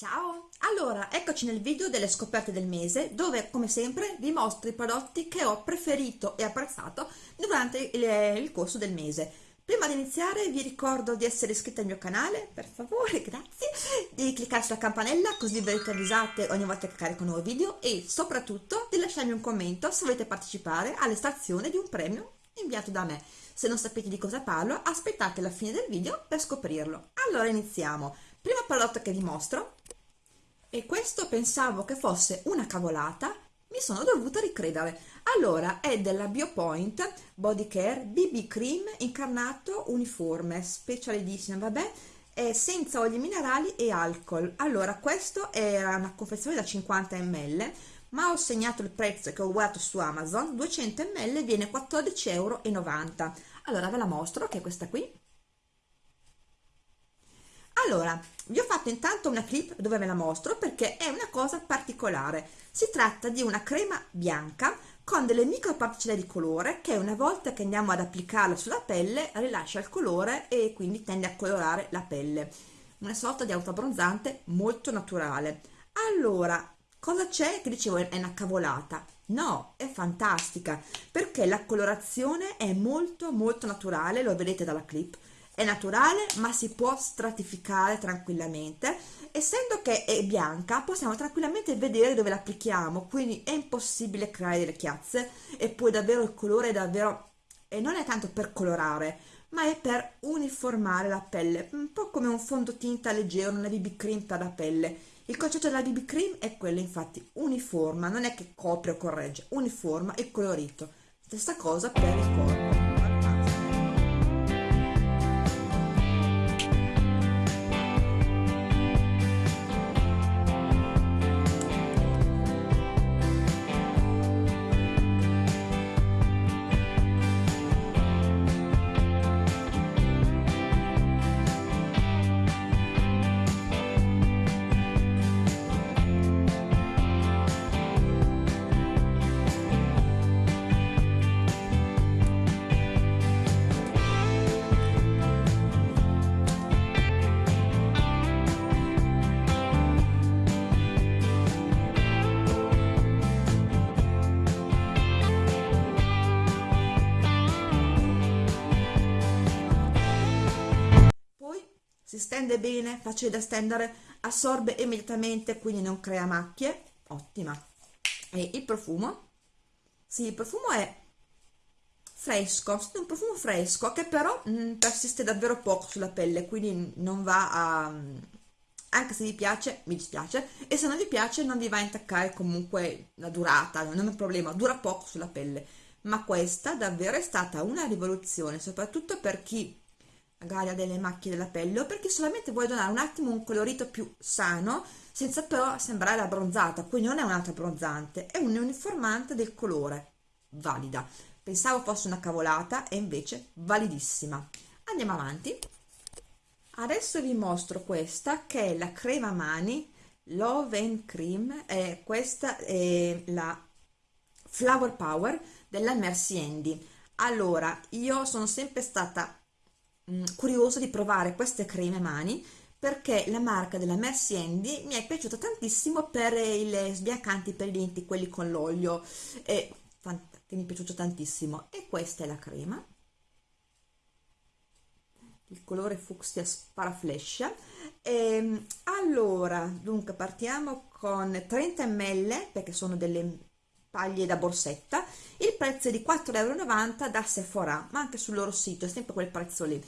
Ciao! Allora, eccoci nel video delle scoperte del mese dove, come sempre, vi mostro i prodotti che ho preferito e apprezzato durante il, il corso del mese. Prima di iniziare vi ricordo di essere iscritti al mio canale, per favore, grazie, di cliccare sulla campanella così verrete avvisate ogni volta che carico un nuovo video e soprattutto di lasciarmi un commento se volete partecipare all'estrazione di un premio inviato da me. Se non sapete di cosa parlo, aspettate la fine del video per scoprirlo. Allora iniziamo. Primo prodotto che vi mostro e questo pensavo che fosse una cavolata, mi sono dovuta ricredere. Allora, è della Biopoint Body Care BB Cream incarnato uniforme, specialissima, vabbè, è senza oli minerali e alcol. Allora, questo era una confezione da 50 ml, ma ho segnato il prezzo che ho guardato su Amazon, 200 ml viene 14,90 euro. Allora, ve la mostro, che è questa qui allora vi ho fatto intanto una clip dove ve la mostro perché è una cosa particolare. Si tratta di una crema bianca con delle microparticelle di colore che una volta che andiamo ad applicarla sulla pelle rilascia il colore e quindi tende a colorare la pelle. Una sorta di autoabbronzante molto naturale. Allora cosa c'è? Che dicevo è una cavolata. No è fantastica perché la colorazione è molto molto naturale lo vedete dalla clip è naturale ma si può stratificare tranquillamente. Essendo che è bianca possiamo tranquillamente vedere dove l'applichiamo quindi è impossibile creare delle chiazze. E poi davvero il colore è davvero e non è tanto per colorare ma è per uniformare la pelle. Un po' come un fondotinta leggero una BB cream per la pelle. Il concetto della BB cream è quello infatti uniforma. Non è che copre o corregge uniforma e colorito. Stessa cosa per il corpo si stende bene, facile da stendere, assorbe immediatamente, quindi non crea macchie, ottima. E il profumo? Sì, il profumo è fresco, è un profumo fresco che però mh, mm, persiste davvero poco sulla pelle, quindi non va a... anche se vi piace, mi dispiace, e se non vi piace non vi va a intaccare comunque la durata, non è un problema, dura poco sulla pelle. Ma questa davvero è stata una rivoluzione, soprattutto per chi magari ha delle macchie della pelle o perché solamente vuoi donare un attimo un colorito più sano senza però sembrare abbronzata quindi non è un'altra abbronzante è un uniformante del colore valida. Pensavo fosse una cavolata e invece validissima. Andiamo avanti. Adesso vi mostro questa che è la crema mani Love and Cream e questa è la Flower Power della Mercy Andy. Allora io sono sempre stata mh, curiosa di provare queste creme mani perché la marca della Mercy Andy mi è piaciuta tantissimo per i sbiancanti per i denti, quelli con l'olio, che mi è piaciuto tantissimo. E questa è la crema, il colore fucsia sparaflescia. E, ehm, allora, dunque partiamo con 30 ml, perché sono delle paglie da borsetta, il prezzo è di 4,90 euro da Sephora, ma anche sul loro sito è sempre quel prezzo lì.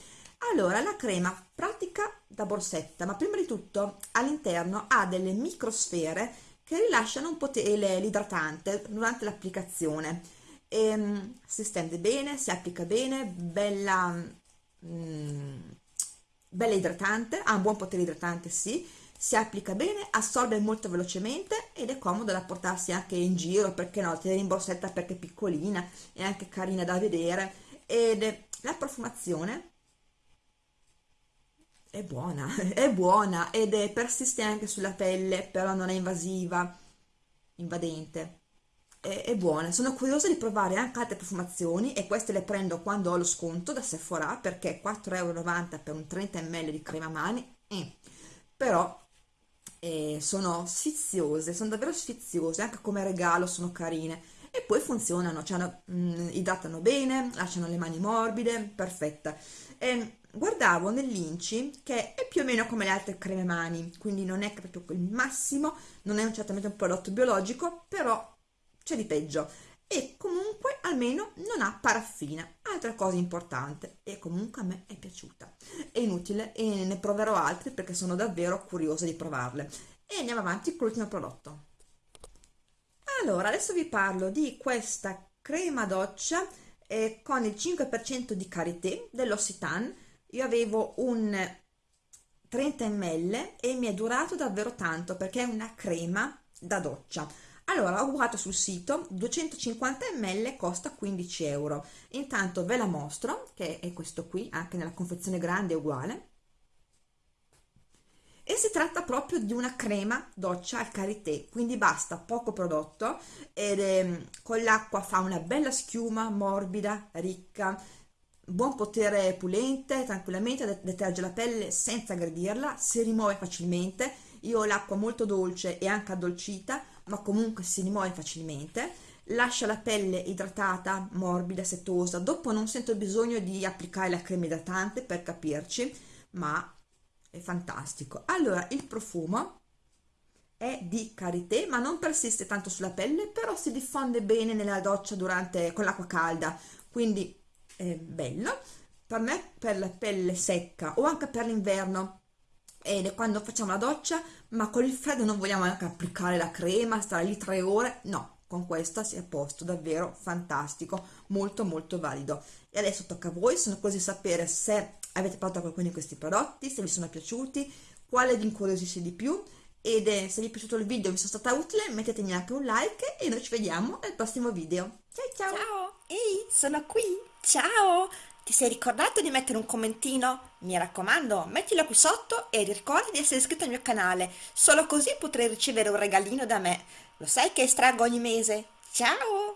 Allora, la crema pratica da borsetta, ma prima di tutto all'interno ha delle microsfere che rilasciano un po' l'idratante durante l'applicazione. Ehm, si stende bene, si applica bene, bella, mm, bella idratante, ha un buon potere idratante, sì, si applica bene, assorbe molto velocemente ed è comodo da portarsi anche in giro, perché no, tenere in borsetta perché è piccolina, è anche carina da vedere ed la profumazione è buona, è buona ed è persiste anche sulla pelle, però non è invasiva, invadente. È, è, buona, sono curiosa di provare anche altre profumazioni e queste le prendo quando ho lo sconto da Sephora perché 4,90€ per un 30 ml di crema mani, eh. però e sono sfiziose, sono davvero sfiziose, anche come regalo sono carine. E poi funzionano, cioè, mh, mm, idratano bene, lasciano le mani morbide, perfetta. E guardavo nell'Inci che è più o meno come le altre creme mani, quindi non è proprio il massimo, non è certamente un prodotto biologico, però c'è di peggio. E comunque almeno non ha paraffina, altra cosa importante e comunque a me è piaciuta. È inutile e ne proverò altri perché sono davvero curiosa di provarle. E andiamo avanti con l'ultimo prodotto. Allora, adesso vi parlo di questa crema doccia eh, con il 5% di karité dell'Occitane. Io avevo un 30 ml e mi è durato davvero tanto perché è una crema da doccia allora ho guardato sul sito 250 ml costa 15 euro. Intanto ve la mostro che è questo qui anche nella confezione grande è uguale. E si tratta proprio di una crema doccia al karité quindi basta poco prodotto ed eh, con l'acqua fa una bella schiuma morbida ricca buon potere pulente tranquillamente deterge la pelle senza aggredirla si rimuove facilmente. Io ho l'acqua molto dolce e anche addolcita ma comunque si rimuove facilmente lascia la pelle idratata morbida setosa dopo non sento bisogno di applicare la crema idratante per capirci ma è fantastico. Allora il profumo è di karité ma non persiste tanto sulla pelle però si diffonde bene nella doccia durante con l'acqua calda. Quindi è bello. Per me per la pelle secca o anche per l'inverno ed quando facciamo la doccia ma con il freddo non vogliamo anche applicare la crema stare lì tre ore. No con questa si è a posto davvero fantastico molto molto valido. E adesso tocca a voi sono curiosa di sapere se avete provato qualcuno di questi prodotti se vi sono piaciuti quale vi incuriosisce di più ed eh, se vi è piaciuto il video e vi sono stata utile mettetemi anche un like e noi ci vediamo al prossimo video. Ciao ciao! Ciao! Ehi sono qui! Ciao ti sei ricordato di mettere un commentino? Mi raccomando, mettilo qui sotto e ricorda di essere iscritto al mio canale, solo così potrai ricevere un regalino da me. Lo sai che estraggo ogni mese? Ciao!